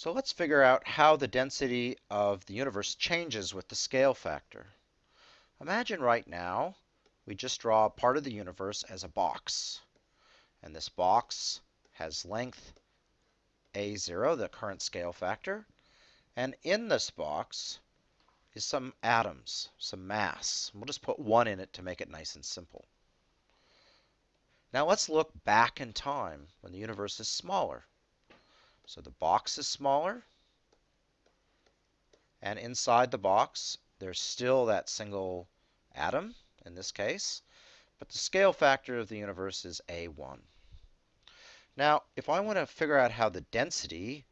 So let's figure out how the density of the universe changes with the scale factor. Imagine right now we just draw part of the universe as a box. And this box has length a0, the current scale factor. And in this box is some atoms, some mass. We'll just put one in it to make it nice and simple. Now let's look back in time when the universe is smaller. So the box is smaller. And inside the box, there's still that single atom in this case. But the scale factor of the universe is A1. Now, if I want to figure out how the density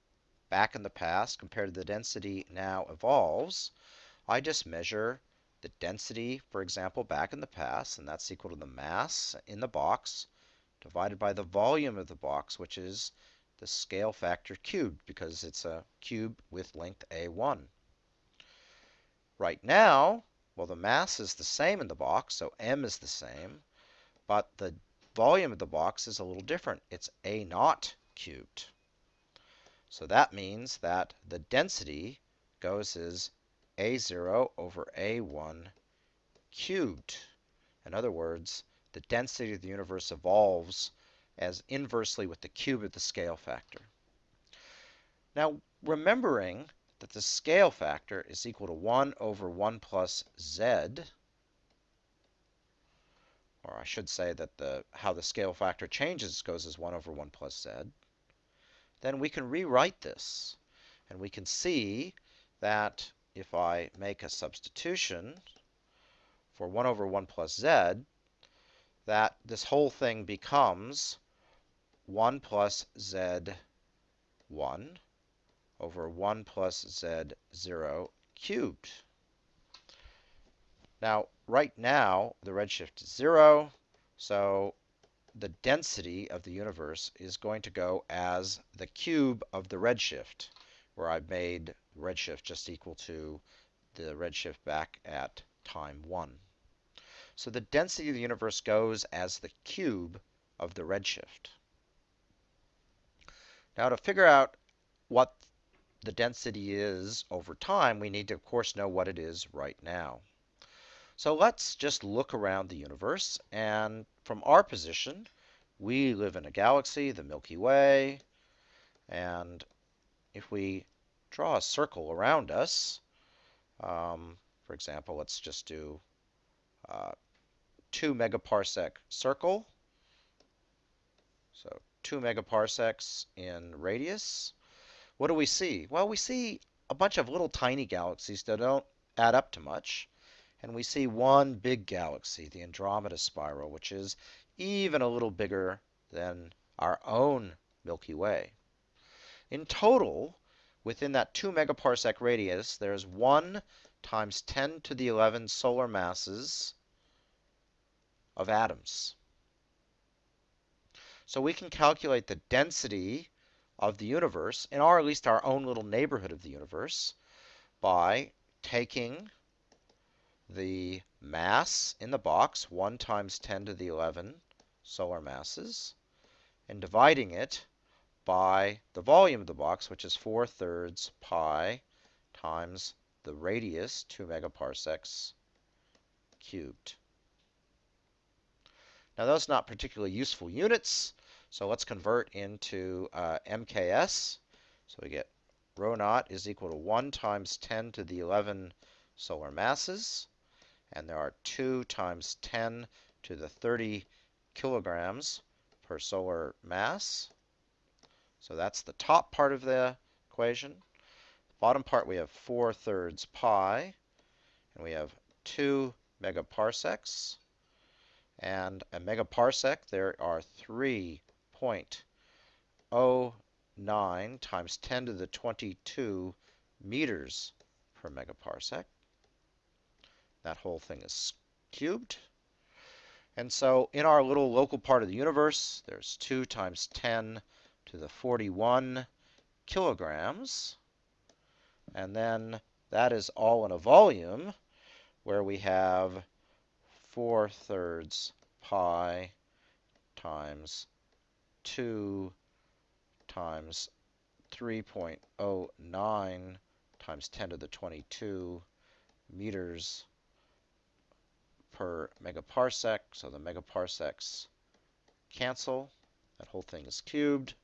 back in the past compared to the density now evolves, I just measure the density, for example, back in the past, and that's equal to the mass in the box divided by the volume of the box, which is the scale factor cubed because it's a cube with length a1. Right now, well, the mass is the same in the box, so m is the same, but the volume of the box is a little different. It's a naught cubed. So that means that the density goes as a0 over a1 cubed. In other words, the density of the universe evolves as inversely with the cube of the scale factor. Now, remembering that the scale factor is equal to 1 over 1 plus z, or I should say that the how the scale factor changes goes as 1 over 1 plus z, then we can rewrite this. And we can see that if I make a substitution for 1 over 1 plus z, that this whole thing becomes 1 plus z1 over 1 plus z0 cubed. Now, right now, the redshift is 0, so the density of the universe is going to go as the cube of the redshift, where I've made redshift just equal to the redshift back at time 1. So the density of the universe goes as the cube of the redshift. Now to figure out what the density is over time, we need to, of course, know what it is right now. So let's just look around the universe, and from our position, we live in a galaxy, the Milky Way, and if we draw a circle around us, um, for example, let's just do uh, 2 megaparsec circle, so 2 megaparsecs in radius. What do we see? Well, we see a bunch of little tiny galaxies that don't add up to much. And we see one big galaxy, the Andromeda Spiral, which is even a little bigger than our own Milky Way. In total, within that 2 megaparsec radius, there's 1 times 10 to the 11 solar masses of atoms. So we can calculate the density of the universe, in our at least our own little neighborhood of the universe, by taking the mass in the box, 1 times 10 to the 11 solar masses, and dividing it by the volume of the box, which is 4 thirds pi times the radius, 2 megaparsecs cubed. Now those are not particularly useful units, so let's convert into uh, MKS. So we get rho naught is equal to 1 times 10 to the 11 solar masses. And there are 2 times 10 to the 30 kilograms per solar mass. So that's the top part of the equation. Bottom part we have 4 thirds pi. And we have 2 megaparsecs. And a megaparsec, there are 3 0.09 times 10 to the 22 meters per megaparsec. That whole thing is cubed. And so in our little local part of the universe, there's 2 times 10 to the 41 kilograms. And then that is all in a volume where we have 4 thirds pi times 2 times 3.09 times 10 to the 22 meters per megaparsec. So the megaparsecs cancel. That whole thing is cubed.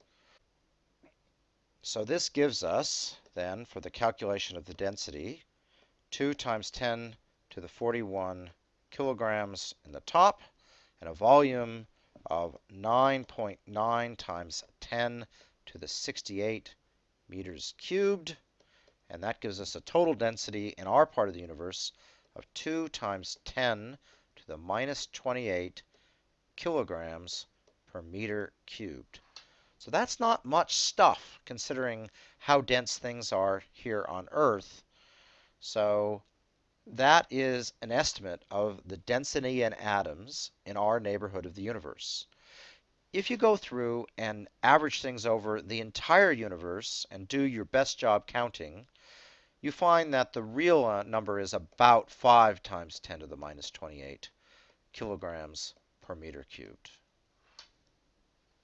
So this gives us, then, for the calculation of the density, 2 times 10 to the 41 kilograms in the top, and a volume of 9.9 times 10 to the 68 meters cubed. And that gives us a total density in our part of the universe of 2 times 10 to the minus 28 kilograms per meter cubed. So that's not much stuff considering how dense things are here on Earth. So that is an estimate of the density in atoms in our neighborhood of the universe. If you go through and average things over the entire universe and do your best job counting, you find that the real uh, number is about 5 times 10 to the minus 28 kilograms per meter cubed.